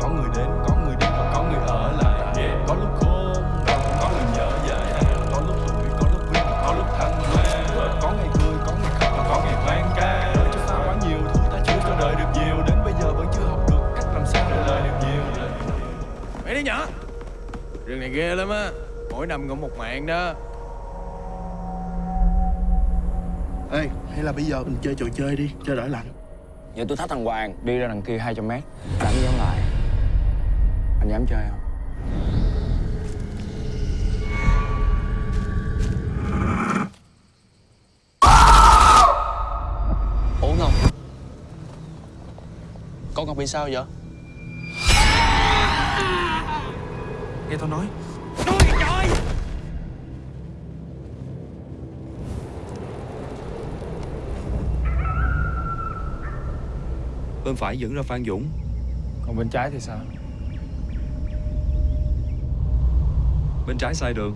có người đến có người đi và có người ở lại. Có lúc khôn có người nhớ dại. Có lúc tuổi có lúc vui có lúc thăng hoa. Có ngày vui có ngày khóc và có ngày vang ca. Đời cho ta quá nhiều thứ ta chưa cho đời được nhiều. Đến bây giờ vẫn chưa học được cách làm sao để lời được nhiều. Mấy đứa nhỏ Rừng này ghê lắm á. Mỗi năm cũng một mạng đó. Ê, hay là bây giờ mình chơi trò chơi đi, cho đỡ lạnh. Giờ tôi thách thằng Hoàng đi ra đằng kia 200 mét. Đánh giống lại Anh dám chơi không? Ủa Ngọc? Con Ngọc bị sao vậy? Nghe tao nói. Bên phải dẫn ra Phan Dũng. Còn bên trái thì sao Bên trái sai đường.